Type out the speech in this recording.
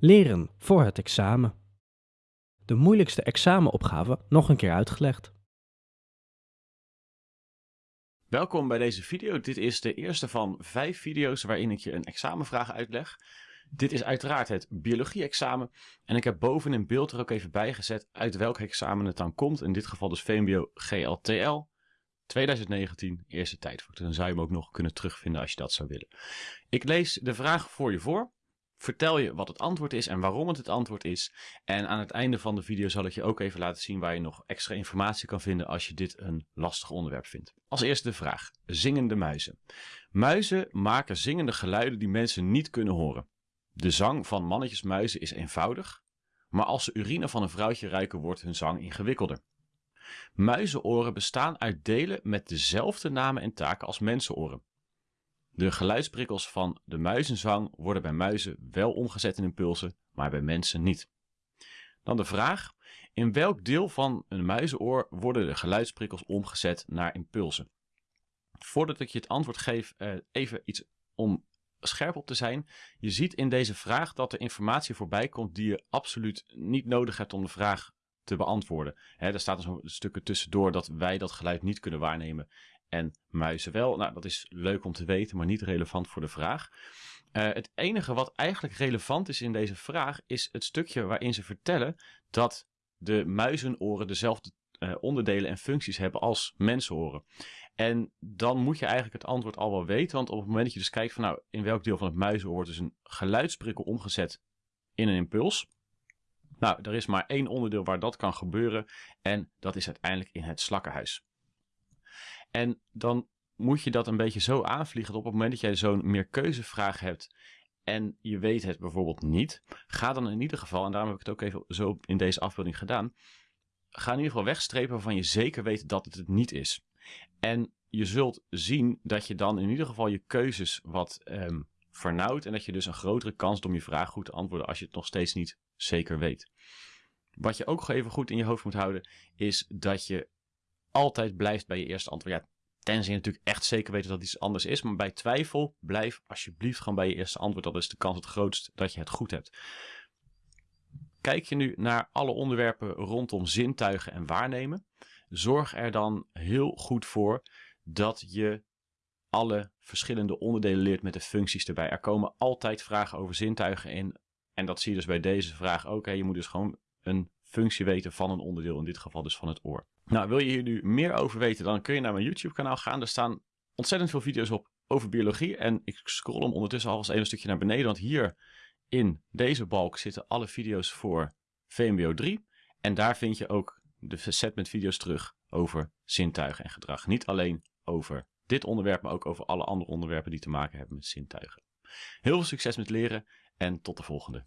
Leren voor het examen. De moeilijkste examenopgave nog een keer uitgelegd. Welkom bij deze video. Dit is de eerste van vijf video's waarin ik je een examenvraag uitleg. Dit is uiteraard het biologie-examen. En ik heb boven in beeld er ook even bij gezet uit welk examen het dan komt. In dit geval dus VMBO GLTL 2019, eerste tijdvak. Dan zou je hem ook nog kunnen terugvinden als je dat zou willen. Ik lees de vraag voor je voor vertel je wat het antwoord is en waarom het het antwoord is. En aan het einde van de video zal ik je ook even laten zien waar je nog extra informatie kan vinden als je dit een lastig onderwerp vindt. Als eerste de vraag, zingende muizen. Muizen maken zingende geluiden die mensen niet kunnen horen. De zang van mannetjesmuizen is eenvoudig, maar als ze urine van een vrouwtje ruiken wordt hun zang ingewikkelder. Muizenoren bestaan uit delen met dezelfde namen en taken als mensenoren. De geluidsprikkels van de muizenzang worden bij muizen wel omgezet in impulsen, maar bij mensen niet. Dan de vraag, in welk deel van een muizenoor worden de geluidsprikkels omgezet naar impulsen? Voordat ik je het antwoord geef, eh, even iets om scherp op te zijn. Je ziet in deze vraag dat er informatie voorbij komt die je absoluut niet nodig hebt om de vraag te beantwoorden. er staat een stukken tussendoor dat wij dat geluid niet kunnen waarnemen en muizen wel. Nou, dat is leuk om te weten, maar niet relevant voor de vraag. Uh, het enige wat eigenlijk relevant is in deze vraag is het stukje waarin ze vertellen dat de muizenoren dezelfde uh, onderdelen en functies hebben als mensenoren. En dan moet je eigenlijk het antwoord al wel weten, want op het moment dat je dus kijkt van nou, in welk deel van het muizenoor wordt dus een geluidsprikkel omgezet in een impuls. Nou, er is maar één onderdeel waar dat kan gebeuren en dat is uiteindelijk in het slakkenhuis. En dan moet je dat een beetje zo aanvliegen dat op het moment dat jij zo'n meerkeuzevraag hebt en je weet het bijvoorbeeld niet, ga dan in ieder geval, en daarom heb ik het ook even zo in deze afbeelding gedaan, ga in ieder geval wegstrepen waarvan je zeker weet dat het het niet is. En je zult zien dat je dan in ieder geval je keuzes wat um, vernauwt en dat je dus een grotere kans hebt om je vraag goed te antwoorden als je het nog steeds niet zeker weet. Wat je ook even goed in je hoofd moet houden, is dat je altijd blijft bij je eerste antwoord. Ja, tenzij je natuurlijk echt zeker weet dat iets anders is. Maar bij twijfel, blijf alsjeblieft gewoon bij je eerste antwoord. Dat is de kans het grootst dat je het goed hebt. Kijk je nu naar alle onderwerpen rondom zintuigen en waarnemen. Zorg er dan heel goed voor dat je alle verschillende onderdelen leert met de functies erbij. Er komen altijd vragen over zintuigen in. En dat zie je dus bij deze vraag ook. Je moet dus gewoon een functie weten van een onderdeel, in dit geval dus van het oor. Nou, wil je hier nu meer over weten, dan kun je naar mijn YouTube kanaal gaan. Er staan ontzettend veel video's op over biologie. En ik scroll hem ondertussen alvast even een stukje naar beneden, want hier in deze balk zitten alle video's voor VMBO 3. En daar vind je ook de set met video's terug over zintuigen en gedrag. Niet alleen over dit onderwerp, maar ook over alle andere onderwerpen die te maken hebben met zintuigen. Heel veel succes met leren en tot de volgende.